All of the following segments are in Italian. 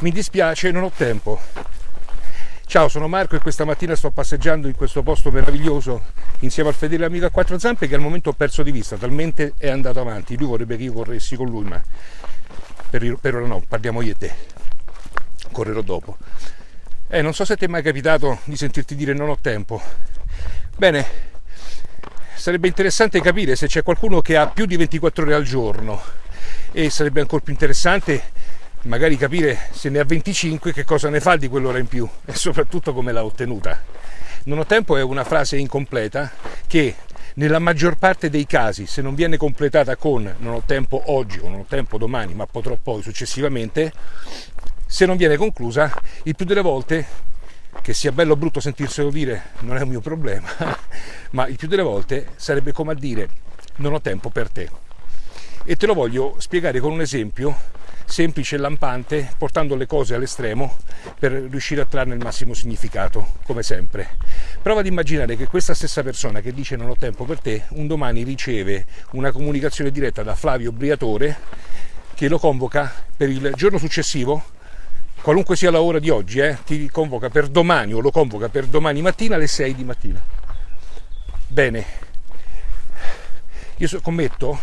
mi dispiace, non ho tempo. Ciao, sono Marco e questa mattina sto passeggiando in questo posto meraviglioso insieme al fedele amico a quattro zampe che al momento ho perso di vista, talmente è andato avanti. Lui vorrebbe che io corressi con lui, ma per, per ora no, parliamo io e te. Correrò dopo. Eh, non so se ti è mai capitato di sentirti dire non ho tempo. Bene, sarebbe interessante capire se c'è qualcuno che ha più di 24 ore al giorno e sarebbe ancora più interessante magari capire se ne ha 25 che cosa ne fa di quell'ora in più e soprattutto come l'ha ottenuta. Non ho tempo è una frase incompleta che nella maggior parte dei casi, se non viene completata con non ho tempo oggi o non ho tempo domani, ma potrò poi successivamente, se non viene conclusa, il più delle volte, che sia bello o brutto sentirselo dire, non è un mio problema, ma il più delle volte sarebbe come a dire non ho tempo per te. E te lo voglio spiegare con un esempio semplice e lampante, portando le cose all'estremo per riuscire a trarne il massimo significato, come sempre. Prova ad immaginare che questa stessa persona che dice non ho tempo per te, un domani riceve una comunicazione diretta da Flavio Briatore che lo convoca per il giorno successivo, qualunque sia la ora di oggi, eh, ti convoca per domani o lo convoca per domani mattina alle 6 di mattina. Bene, io scommetto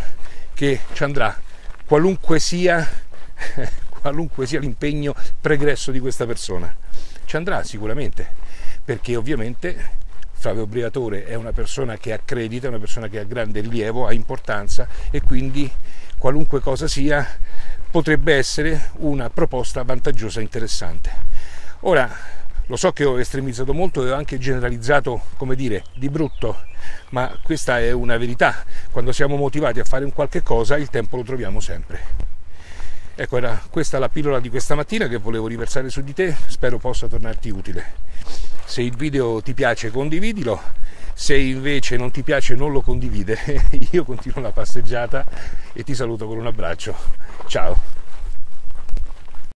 che ci andrà qualunque sia qualunque sia l'impegno pregresso di questa persona. Ci andrà sicuramente, perché ovviamente Flavio Briatore è una persona che accredita, è una persona che ha grande rilievo, ha importanza e quindi qualunque cosa sia potrebbe essere una proposta vantaggiosa e interessante. Ora, lo so che ho estremizzato molto e ho anche generalizzato, come dire, di brutto, ma questa è una verità. Quando siamo motivati a fare un qualche cosa, il tempo lo troviamo sempre. Ecco, era questa la pillola di questa mattina che volevo riversare su di te, spero possa tornarti utile. Se il video ti piace condividilo, se invece non ti piace non lo condivide. Io continuo la passeggiata e ti saluto con un abbraccio. Ciao!